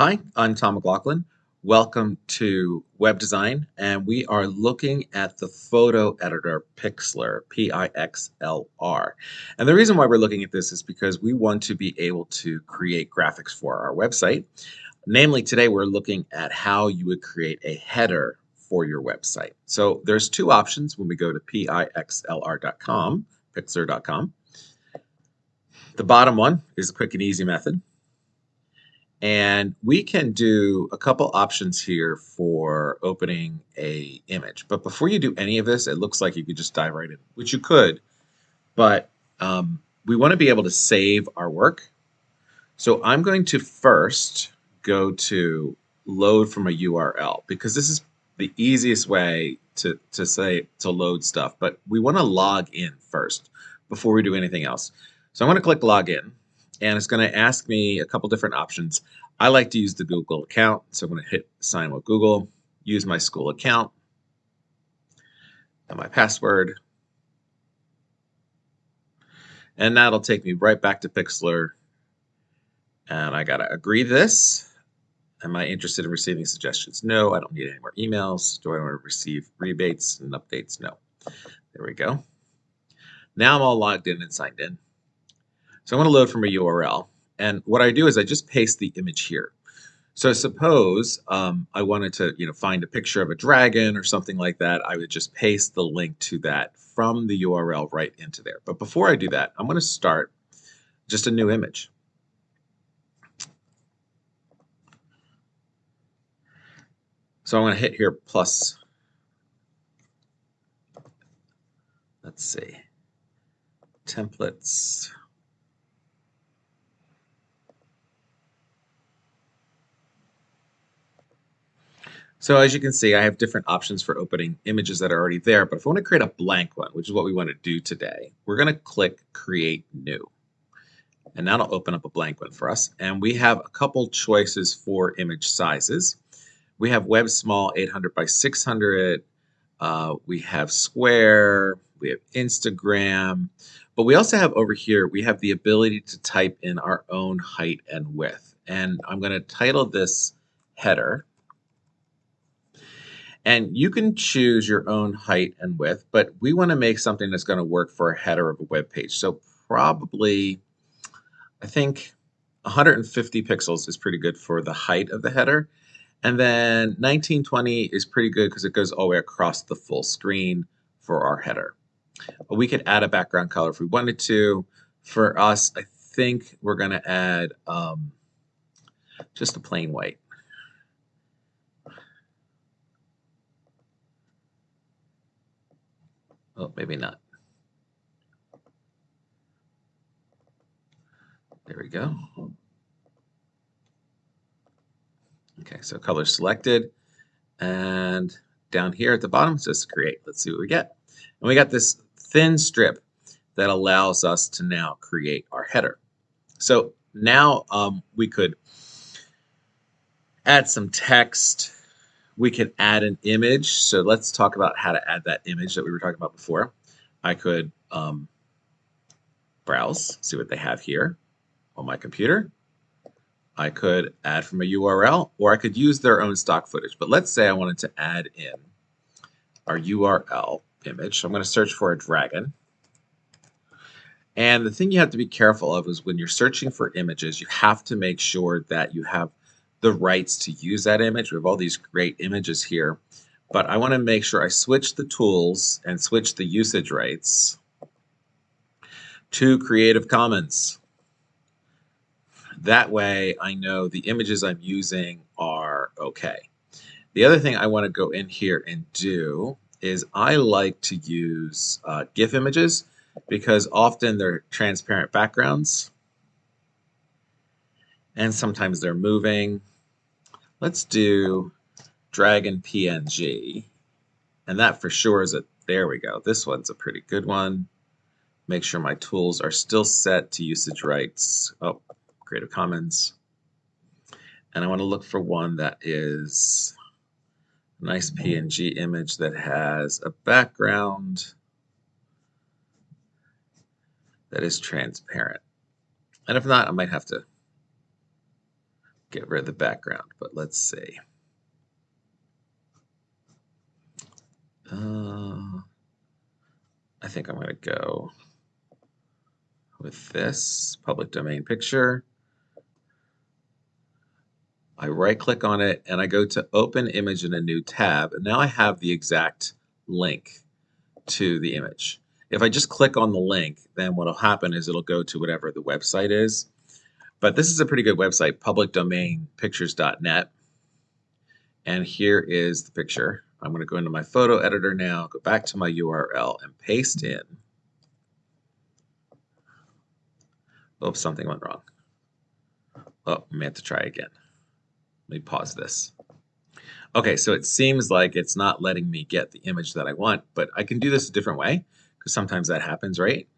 Hi, I'm Tom McLaughlin. Welcome to Web Design, and we are looking at the photo editor Pixlr, P-I-X-L-R. And the reason why we're looking at this is because we want to be able to create graphics for our website. Namely, today we're looking at how you would create a header for your website. So there's two options when we go to pixlr.com, pixlr.com. The bottom one is a quick and easy method. And we can do a couple options here for opening a image. But before you do any of this, it looks like you could just dive right in, which you could. But um, we want to be able to save our work. So I'm going to first go to load from a URL because this is the easiest way to, to say to load stuff. But we want to log in first before we do anything else. So I'm going to click login and it's going to ask me a couple different options. I like to use the Google account, so I'm going to hit sign with Google, use my school account, and my password. And that'll take me right back to Pixlr. And I got to agree this. Am I interested in receiving suggestions? No, I don't need any more emails. Do I want to receive rebates and updates? No. There we go. Now I'm all logged in and signed in. So I'm going to load from a URL. And what I do is I just paste the image here. So suppose um, I wanted to you know, find a picture of a dragon or something like that, I would just paste the link to that from the URL right into there. But before I do that, I'm going to start just a new image. So I'm going to hit here plus, let's see, templates. So as you can see, I have different options for opening images that are already there. But if I want to create a blank one, which is what we want to do today, we're going to click Create New. And that'll open up a blank one for us. And we have a couple choices for image sizes. We have web small 800 by 600. Uh, we have square. We have Instagram. But we also have over here, we have the ability to type in our own height and width. And I'm going to title this header. And you can choose your own height and width, but we want to make something that's going to work for a header of a web page. So probably, I think 150 pixels is pretty good for the height of the header. And then 1920 is pretty good because it goes all the way across the full screen for our header. We could add a background color if we wanted to. For us, I think we're going to add um, just a plain white. Oh, maybe not. There we go. Okay, so color selected. And down here at the bottom says create. Let's see what we get. And we got this thin strip that allows us to now create our header. So now um, we could add some text we can add an image. So let's talk about how to add that image that we were talking about before. I could um, browse, see what they have here on my computer. I could add from a URL, or I could use their own stock footage. But let's say I wanted to add in our URL image. I'm going to search for a dragon. And the thing you have to be careful of is when you're searching for images, you have to make sure that you have the rights to use that image. We have all these great images here, but I want to make sure I switch the tools and switch the usage rights to Creative Commons. That way I know the images I'm using are okay. The other thing I want to go in here and do is I like to use uh, GIF images because often they're transparent backgrounds and sometimes they're moving Let's do Dragon PNG. And that for sure is a, there we go. This one's a pretty good one. Make sure my tools are still set to usage rights. Oh, Creative Commons. And I want to look for one that is a nice PNG image that has a background that is transparent. And if not, I might have to get rid of the background, but let's see. Uh, I think I'm going to go with this public domain picture. I right click on it and I go to open image in a new tab and now I have the exact link to the image. If I just click on the link then what will happen is it'll go to whatever the website is. But this is a pretty good website publicdomainpictures.net and here is the picture. I'm going to go into my photo editor now, go back to my URL and paste in. Oops, something went wrong. Oh, I may have to try again. Let me pause this. Okay, so it seems like it's not letting me get the image that I want, but I can do this a different way because sometimes that happens, right?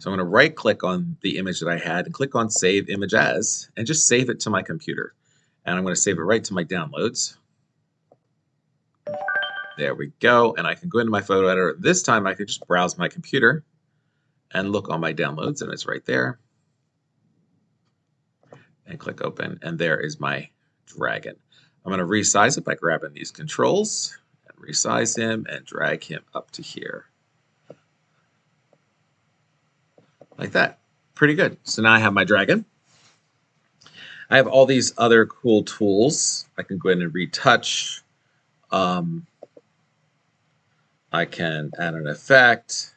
So I'm going to right click on the image that I had and click on Save Image As and just save it to my computer. And I'm going to save it right to my downloads. There we go. And I can go into my photo editor. This time I can just browse my computer and look on my downloads and it's right there. And click open and there is my dragon. I'm going to resize it by grabbing these controls and resize him and drag him up to here. Like that. Pretty good. So now I have my dragon. I have all these other cool tools. I can go in and retouch. Um, I can add an effect,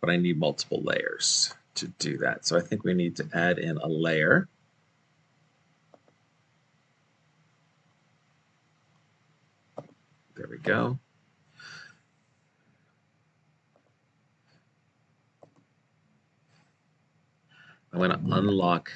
but I need multiple layers to do that. So I think we need to add in a layer. There we go. I'm going to unlock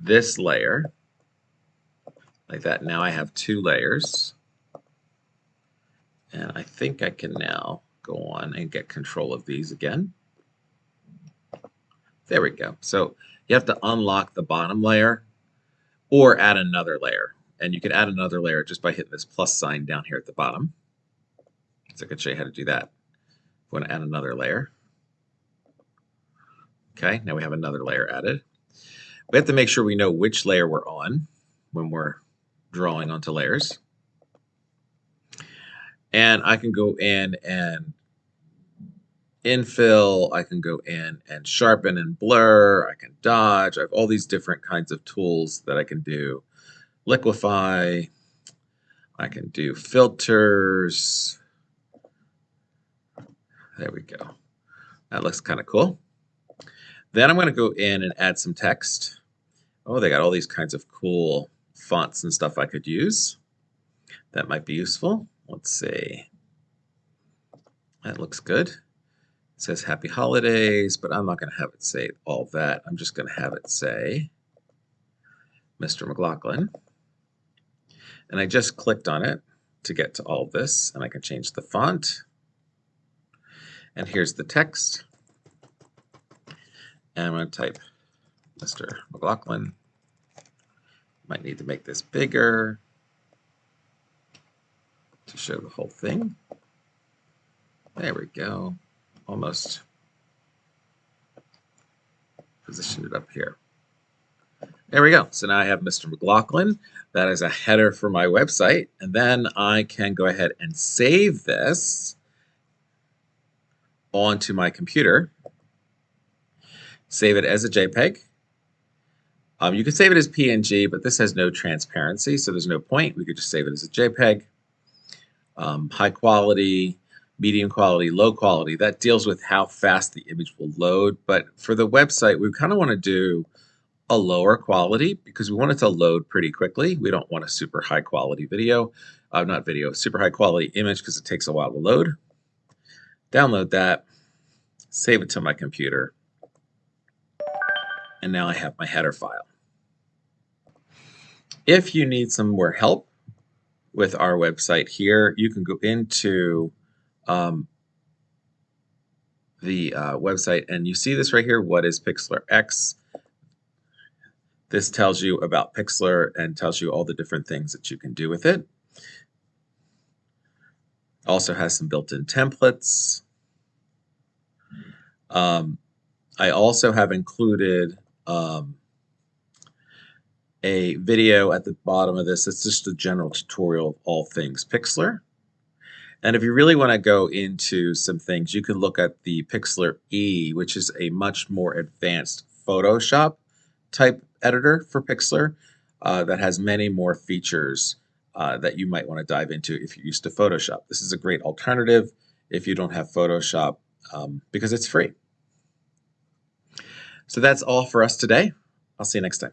this layer like that. Now I have two layers. And I think I can now go on and get control of these again. There we go. So you have to unlock the bottom layer or add another layer. And you can add another layer just by hitting this plus sign down here at the bottom. So I can show you how to do that. If we want to add another layer. Okay, now we have another layer added. We have to make sure we know which layer we're on when we're drawing onto layers. And I can go in and infill, I can go in and sharpen and blur, I can dodge, I have all these different kinds of tools that I can do. Liquify, I can do filters. There we go. That looks kind of cool. Then I'm going to go in and add some text. Oh, they got all these kinds of cool fonts and stuff I could use. That might be useful. Let's see. That looks good. It says happy holidays, but I'm not going to have it say all that. I'm just going to have it say Mr. McLaughlin. And I just clicked on it to get to all this, and I can change the font. And here's the text. And I'm going to type Mr. McLaughlin. Might need to make this bigger to show the whole thing. There we go. Almost positioned it up here. There we go. So now I have Mr. McLaughlin. That is a header for my website. And then I can go ahead and save this onto my computer. Save it as a JPEG. Um, you can save it as PNG, but this has no transparency, so there's no point. We could just save it as a JPEG um, high quality, medium quality, low quality. That deals with how fast the image will load. But for the website, we kind of want to do a lower quality because we want it to load pretty quickly. We don't want a super high quality video, uh, not video, super high quality image because it takes a while to load. Download that, save it to my computer, and now I have my header file. If you need some more help with our website here. You can go into um, the uh, website and you see this right here. What is Pixlr X? This tells you about Pixlr and tells you all the different things that you can do with it. Also has some built-in templates. Um, I also have included um, a video at the bottom of this. It's just a general tutorial of all things Pixlr. And if you really want to go into some things, you can look at the Pixlr E, which is a much more advanced Photoshop type editor for Pixlr uh, that has many more features uh, that you might want to dive into if you're used to Photoshop. This is a great alternative if you don't have Photoshop um, because it's free. So that's all for us today. I'll see you next time.